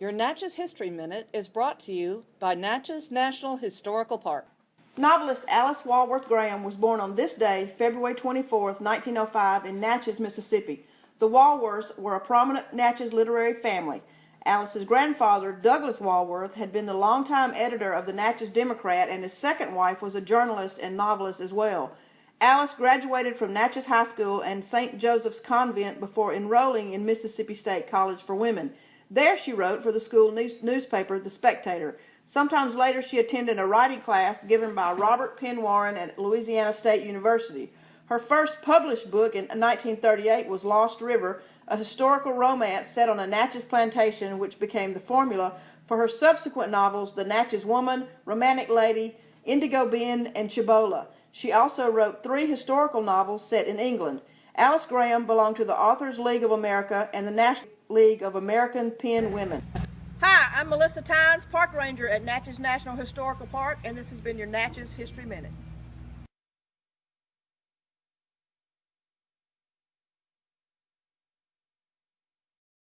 Your Natchez History Minute is brought to you by Natchez National Historical Park. Novelist Alice Walworth Graham was born on this day, February 24, 1905, in Natchez, Mississippi. The Walworths were a prominent Natchez literary family. Alice's grandfather, Douglas Walworth, had been the longtime editor of the Natchez Democrat, and his second wife was a journalist and novelist as well. Alice graduated from Natchez High School and St. Joseph's Convent before enrolling in Mississippi State College for Women. There she wrote for the school news newspaper, The Spectator. Sometimes later she attended a writing class given by Robert Penn Warren at Louisiana State University. Her first published book in 1938 was Lost River, a historical romance set on a Natchez plantation which became the formula for her subsequent novels The Natchez Woman, Romantic Lady, Indigo Bend, and Cibola. She also wrote three historical novels set in England. Alice Graham belonged to the Authors League of America and the National League of American Pen Women. Hi, I'm Melissa Tynes, Park Ranger at Natchez National Historical Park, and this has been your Natchez History Minute.